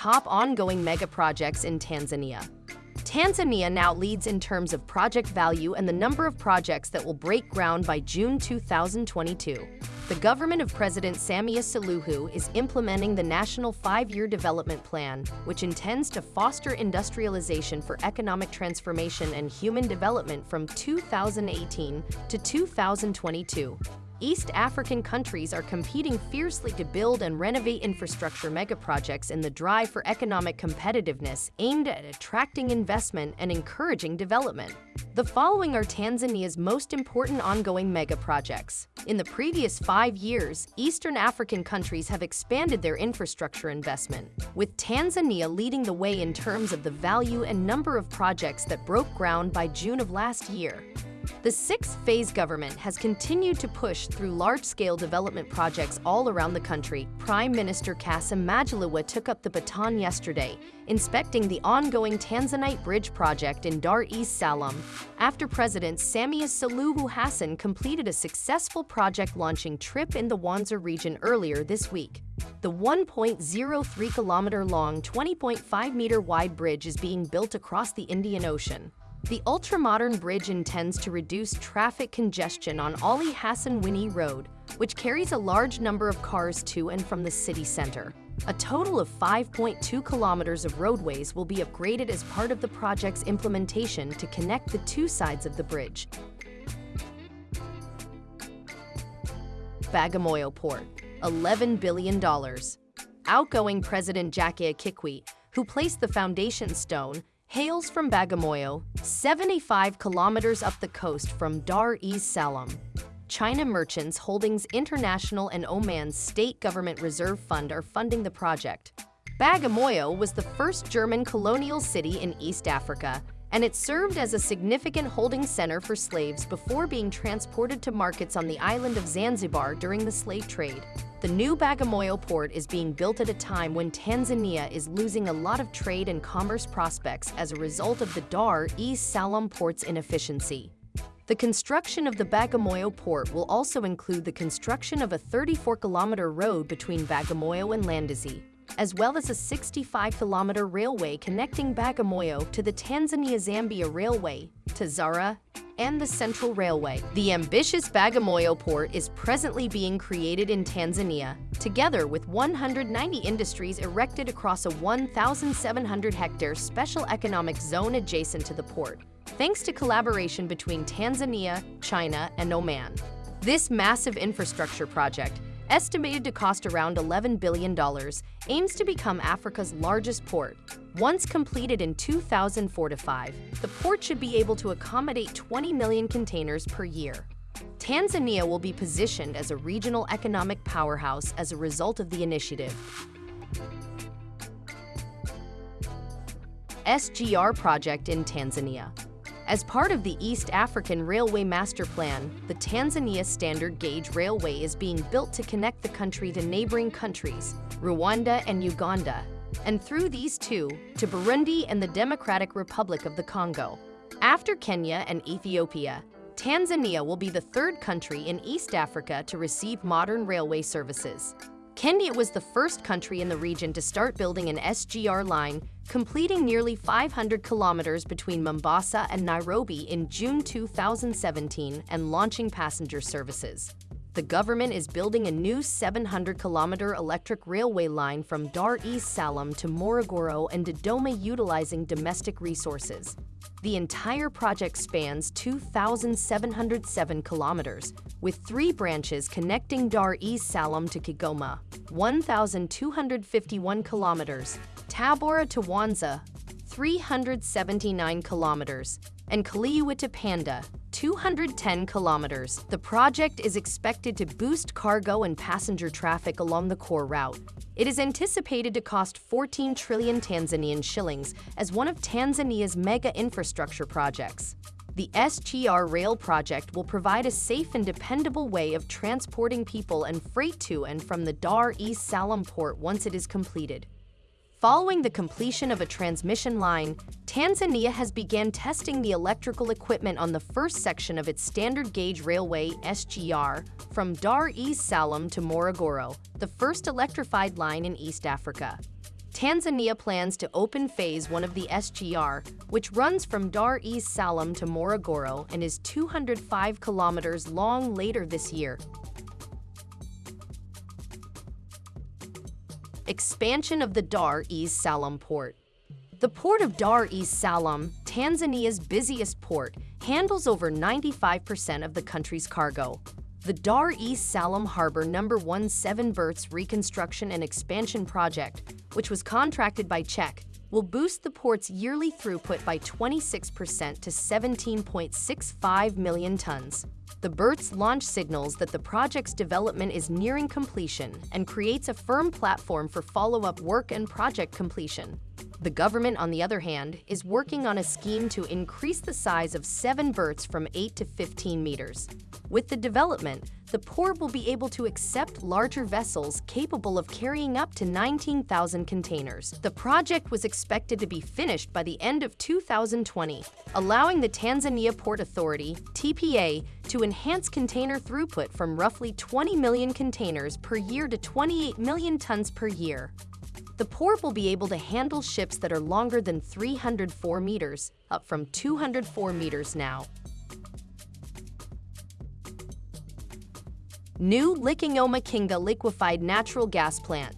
top ongoing mega projects in Tanzania. Tanzania now leads in terms of project value and the number of projects that will break ground by June 2022. The government of President Samia Suluhu is implementing the National Five-Year Development Plan, which intends to foster industrialization for economic transformation and human development from 2018 to 2022. East African countries are competing fiercely to build and renovate infrastructure megaprojects in the drive for economic competitiveness aimed at attracting investment and encouraging development. The following are Tanzania's most important ongoing megaprojects. In the previous five years, Eastern African countries have expanded their infrastructure investment, with Tanzania leading the way in terms of the value and number of projects that broke ground by June of last year. The sixth-phase government has continued to push through large-scale development projects all around the country. Prime Minister Kassim Majaliwa took up the baton yesterday, inspecting the ongoing Tanzanite Bridge project in Dar es Salaam, after President Samia Suluhu Hassan completed a successful project launching trip in the Mwanza region earlier this week. The 1.03-kilometer-long, 20.5-meter-wide bridge is being built across the Indian Ocean. The ultra-modern bridge intends to reduce traffic congestion on Ali Hassan Mwinyi Road, which carries a large number of cars to and from the city center. A total of 5.2 kilometers of roadways will be upgraded as part of the project's implementation to connect the two sides of the bridge. Bagamoyo Port, $11 billion. Outgoing President Jakaya Kikwete, who placed the foundation stone, hails from Bagamoyo, 75 kilometers up the coast from Dar es Salaam. China Merchants Holdings International and Oman's State Government Reserve Fund are funding the project. Bagamoyo was the first German colonial city in East Africa, and it served as a significant holding center for slaves before being transported to markets on the island of Zanzibar during the slave trade. The new Bagamoyo port is being built at a time when Tanzania is losing a lot of trade and commerce prospects as a result of the Dar es Salaam port's inefficiency. The construction of the Bagamoyo port will also include the construction of a 34-kilometer road between Bagamoyo and Mlandizi, as well as a 65-kilometer railway connecting Bagamoyo to the Tanzania-Zambia Railway, Tazara, and the Central Railway. The ambitious Bagamoyo port is presently being created in Tanzania, together with 190 industries erected across a 1,700-hectare special economic zone adjacent to the port, thanks to collaboration between Tanzania, China, and Oman. This massive infrastructure project estimated to cost around $11 billion, aims to become Africa's largest port. Once completed in 2004-5, the port should be able to accommodate 20 million containers per year. Tanzania will be positioned as a regional economic powerhouse as a result of the initiative. SGR project in Tanzania as part of the East African Railway Master Plan, the Tanzania Standard Gauge Railway is being built to connect the country to neighboring countries, Rwanda and Uganda, and through these two, to Burundi and the Democratic Republic of the Congo. After Kenya and Ethiopia, Tanzania will be the third country in East Africa to receive modern railway services. Kenya was the first country in the region to start building an SGR line completing nearly 500 kilometers between Mombasa and Nairobi in June 2017 and launching passenger services. The government is building a new 700-kilometer electric railway line from Dar es Salaam to Morogoro and Dodoma utilizing domestic resources. The entire project spans 2,707 kilometers, with three branches connecting Dar es Salaam to Kigoma, 1,251 kilometers, Tabora to Mwanza, 379 kilometers, and Kaliua to Mpanda, 210 kilometers. The project is expected to boost cargo and passenger traffic along the core route. It is anticipated to cost 14 trillion Tanzanian shillings as one of Tanzania's mega infrastructure projects. The SGR Rail project will provide a safe and dependable way of transporting people and freight to and from the Dar es Salaam port once it is completed. Following the completion of a transmission line, Tanzania has began testing the electrical equipment on the first section of its standard gauge railway SGR from Dar es Salaam to Morogoro, the first electrified line in East Africa. Tanzania plans to open phase 1 of the SGR, which runs from Dar es Salaam to Morogoro and is 205 kilometers long later this year. Expansion of the Dar es Salaam port. The port of Dar es Salaam, Tanzania's busiest port, handles over 95% of the country's cargo. The Dar es Salaam Harbor Number 1 Seven Berths Reconstruction and Expansion Project, which was contracted by CHEC, will boost the port's yearly throughput by 26% to 17.65 million tons. The berths launch signals that the project's development is nearing completion and creates a firm platform for follow-up work and project completion. The government, on the other hand, is working on a scheme to increase the size of seven berths from 8 to 15 meters. With the development, the port will be able to accept larger vessels capable of carrying up to 19,000 containers. The project was expected to be finished by the end of 2020, allowing the Tanzania Port Authority, TPA, to enhance container throughput from roughly 20 million containers per year to 28 million tons per year. The port will be able to handle ships that are longer than 304 meters, up from 204 meters now. New Likong'o-Mchinga liquefied natural gas plant.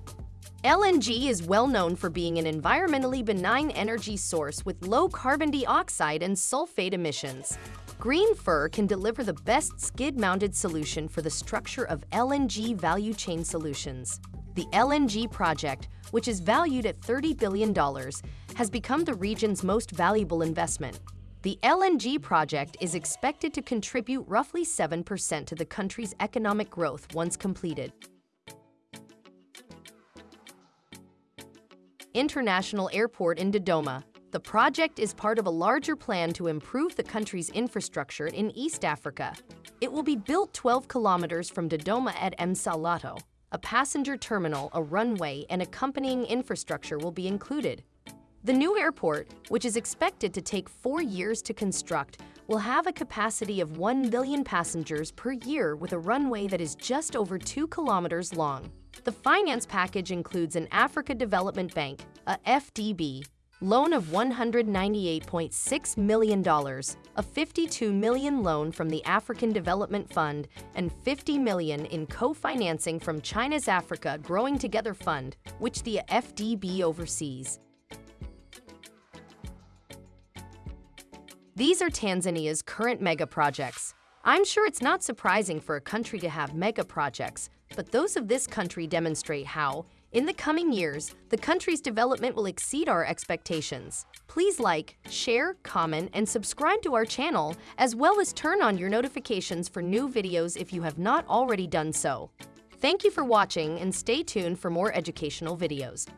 LNG is well known for being an environmentally benign energy source with low carbon dioxide and sulfate emissions. GreenFir can deliver the best skid-mounted solution for the structure of LNG value chain solutions. The LNG project, which is valued at $30 billion, has become the region's most valuable investment. The LNG project is expected to contribute roughly 7% to the country's economic growth once completed. International Airport in Dodoma. The project is part of a larger plan to improve the country's infrastructure in East Africa. It will be built 12 kilometers from Dodoma at Msalato. A passenger terminal, a runway, and accompanying infrastructure will be included. The new airport, which is expected to take four years to construct, will have a capacity of 1 billion passengers per year with a runway that is just over 2 kilometers long. The finance package includes an Africa Development Bank, AfDB, loan of $198.6 million, a 52 million loan from the African Development Fund, and 50 million in co-financing from China's Africa Growing Together Fund, which the AfDB oversees. These are Tanzania's current mega projects. I'm sure it's not surprising for a country to have mega projects, but those of this country demonstrate how, in the coming years, the country's development will exceed our expectations. Please like, share, comment, and subscribe to our channel, as well as turn on your notifications for new videos if you have not already done so. Thank you for watching and stay tuned for more educational videos.